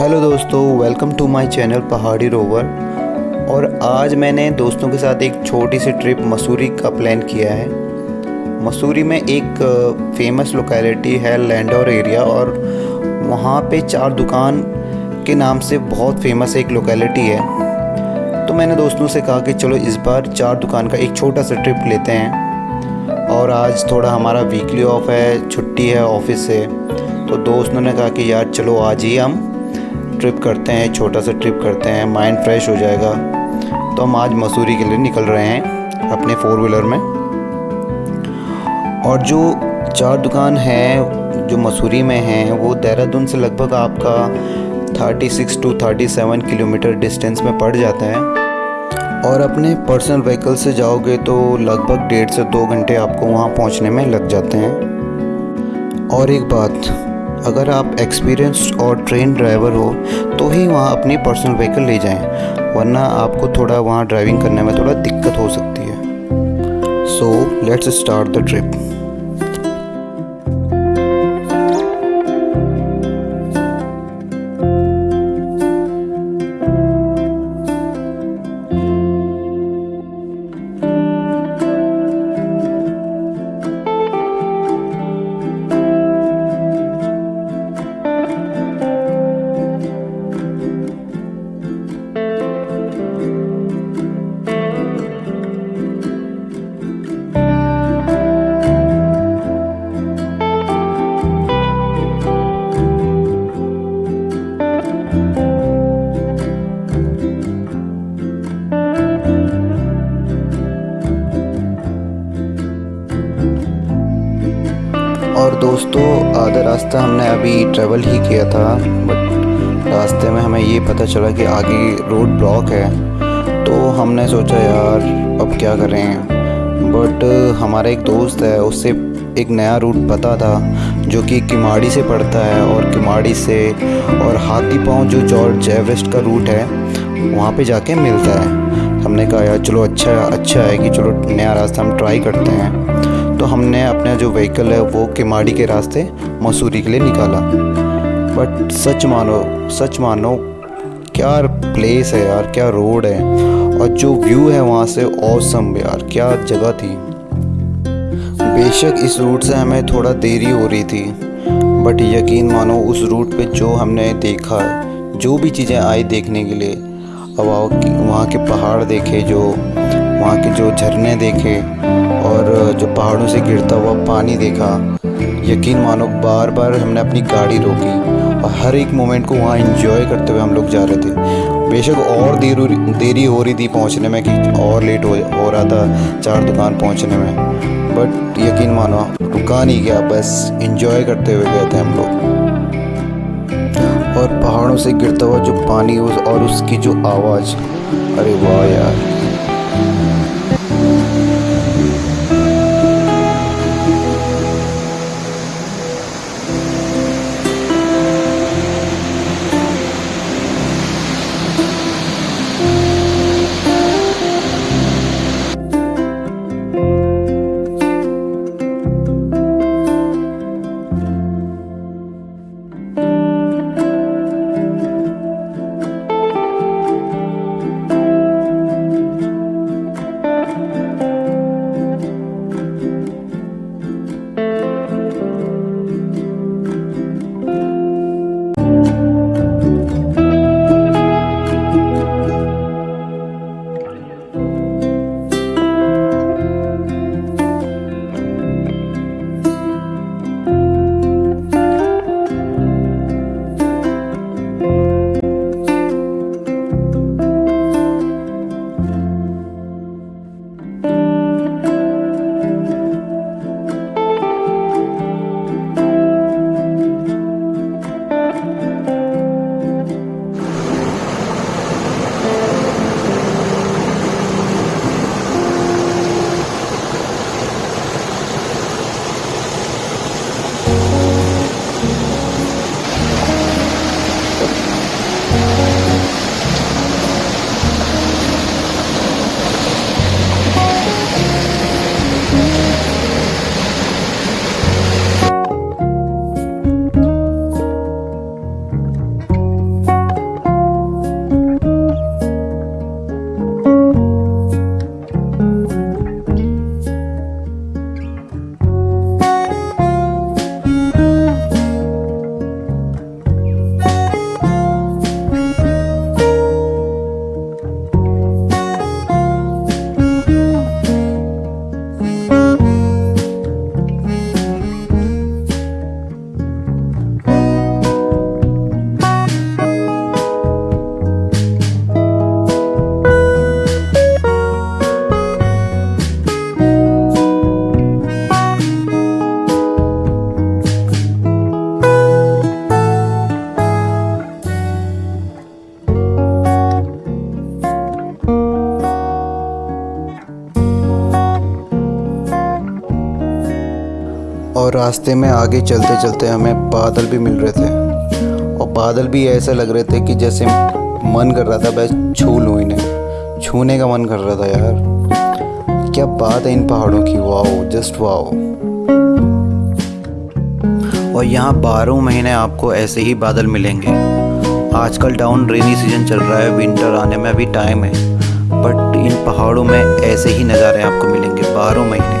Hello दोस्तों welcome to my channel Pahadi rover. और आज मैंने दोस्तों के साथ एक छोटी सी ट्रिप मसूरी का प्लान किया है। मसूरी में एक फ़ेमस लोकेलिटी है लैंडोर एरिया और वहाँ पे चार दुकान के नाम से बहुत फ़ेमस एक लोकेलिटी है। तो मैंने दोस्तों से कहा कि चलो इस बार चार दुकान का एक छोटा सा ट्रिप लेते हैं। और आज थोड़ा हमारा वीकली ऑफ़ है, छुट्टी है ऑफ़िस से। तो दोस्तों ने कहा कि यार चलो आज ही हम ट्रिप करते हैं, छोटा सा ट्रिप करते हैं माइंड फ्रेश हो जाएगा। तो हम आज मसूरी के लिए निकल रहे हैं अपने फोर व्हीलर में। और जो चार दुकान है, जो मसूरी में हैं, वो देहरादून से लगभग आपका 36 टू 37 किलोमीटर डिस्टेंस में पड़ जाता है। और अपने पर्सनल व्हीकल से जाओगे तो लगभग डेढ़ से दो घंटे आपको वहाँ पहुँचने में लग जाते हैं। और एक बात अगर आप एक्सपीरियंस और ट्रेन ड्राइवर हो तो ही वहाँ अपनी पर्सनल व्हीकल ले जाएँ, वरना आपको थोड़ा वहाँ ड्राइविंग करने में थोड़ा दिक्कत हो सकती है। So let's start the trip और दोस्तों, आधा रास्ता हमने अभी ट्रेवल ही किया था बट रास्ते में हमें ये पता चला कि आगे रोड ब्लॉक है। तो हमने सोचा, यार, अब क्या करें? बट हमारा एक दोस्त है, उससे एक नया रूट पता था, जो कि किमाड़ी से पड़ता है और किमाड़ी से और हाथी पाँव जो जॉर्ज एवरेस्ट का रूट है, वहाँ पे जाके मिलता है। हमने कहा, यार, चलो अच्छा अच्छा है कि चलो, नया रास्ता हम ट्राई करते हैं। तो हमने अपना जो व्हीकल है वो किमाड़ी के रास्ते मसूरी के लिए निकाला। बट सच मानो सच मानो, क्या प्लेस है यार, क्या रोड है। और जो व्यू है वहाँ से औसम यार, क्या जगह थी। बेशक इस रूट से हमें थोड़ा देरी हो रही थी बट यकीन मानो उस रूट पे जो हमने देखा, जो भी चीज़ें आई देखने के लिए, अब वहाँ के पहाड़ देखे, जो, वहाँ के जो झरने देखे और जो पहाड़ों से गिरता हुआ पानी देखा, यकीन मानो बार बार हमने अपनी गाड़ी रोकी और हर एक मोमेंट को वहाँ इंजॉय करते हुए हम लोग जा रहे थे। बेशक और देर, देरी हो रही थी पहुँचने में कि और लेट हो हो रहा था चार दुकान पहुँचने में। बट यकीन मानो, रुका नहीं गया, बस इंजॉय करते हुए गए थे हम लोग। और पहाड़ों से गिरता हुआ जो पानी और उसकी जो आवाज़, अरे वाह यार। रास्ते में आगे चलते चलते हमें बादल भी मिल रहे थे। और बादल भी ऐसे लग रहे थे कि जैसे मन कर रहा था, बस छू लूँ इन्हें। छूने का मन कर रहा था यार। क्या बात है इन पहाड़ों की। Wow, just wow. और यहाँ बारह महीने आपको ऐसे ही बादल मिलेंगे। आजकल डाउन रेनी सीज़न चल रहा है विंटर आने में अभी टाइम है। बट इन पहाड़ों में ऐसे ही नज़ारे आपको मिलेंगे, बारह महीने।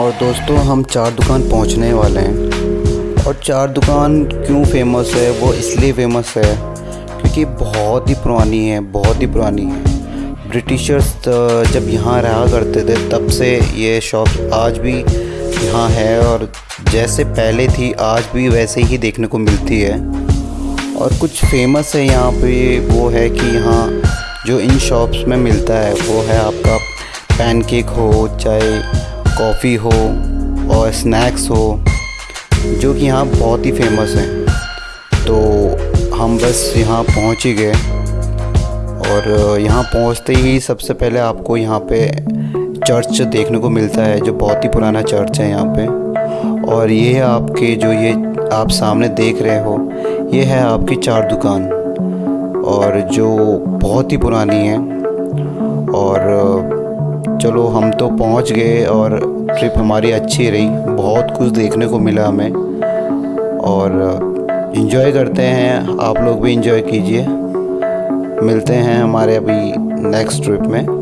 और दोस्तों, हम चार दुकान पहुँचने वाले हैं। और चार दुकान क्यों फ़ेमस है? वो इसलिए फ़ेमस है क्योंकि बहुत ही पुरानी है, बहुत ही पुरानी है। ब्रिटिशर्स जब यहाँ रहा करते थे, तब से ये शॉप आज भी यहाँ है और जैसे पहले थी, आज भी वैसे ही देखने को मिलती है। और कुछ फ़ेमस है यहाँ पे, वो है कि यहाँ जो इन शॉप्स में मिलता है, वो है आपका पैनकेक हो, चाहे कॉफ़ी हो और स्नैक्स हो, जो कि यहाँ बहुत ही फ़ेमस हैं। तो हम बस यहाँ पहुँच ही गए और यहाँ पहुँचते ही सबसे पहले आपको यहाँ पे चर्च देखने को मिलता है, जो बहुत ही पुराना चर्च है यहाँ पे। और ये है आपके जो ये आप सामने देख रहे हो, ये है आपकी चार दुकान। और जो बहुत ही पुरानी है। और चलो हम तो पहुँच गए और ट्रिप हमारी अच्छी रही। बहुत कुछ देखने को मिला हमें। और इन्जॉय करते हैं। आप लोग भी इन्जॉय कीजिए। मिलते हैं हमारे अभी नेक्स्ट ट्रिप में।